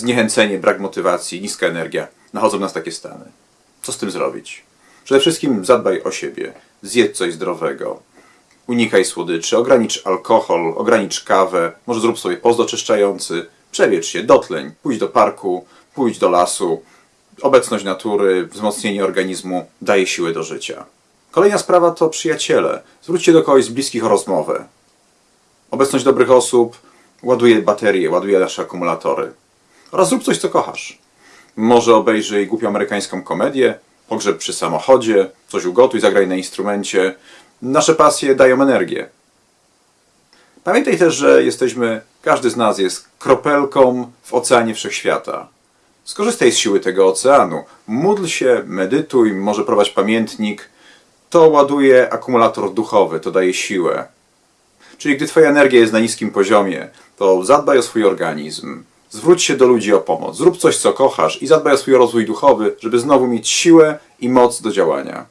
zniechęcenie, brak motywacji, niska energia, nachodzą nas takie stany. Co z tym zrobić? Przede wszystkim zadbaj o siebie, zjedz coś zdrowego, unikaj słodyczy, ogranicz alkohol, ogranicz kawę, może zrób sobie post oczyszczający, przewietrz się, dotleń, pójdź do parku, pójdź do lasu. Obecność natury, wzmocnienie organizmu daje siłę do życia. Kolejna sprawa to przyjaciele. Zwróćcie do kogoś z bliskich o rozmowę. Obecność dobrych osób ładuje baterie, ładuje nasze akumulatory. Oraz zrób coś, co kochasz. Może obejrzyj głupią amerykańską komedię, pogrzeb przy samochodzie, coś ugotuj, zagraj na instrumencie. Nasze pasje dają energię. Pamiętaj też, że jesteśmy, każdy z nas jest kropelką w oceanie wszechświata. Skorzystaj z siły tego oceanu. Módl się, medytuj, może prowadź pamiętnik. To ładuje akumulator duchowy, to daje siłę. Czyli gdy Twoja energia jest na niskim poziomie, to zadbaj o swój organizm. Zwróć się do ludzi o pomoc. Zrób coś, co kochasz i zadbaj o swój rozwój duchowy, żeby znowu mieć siłę i moc do działania.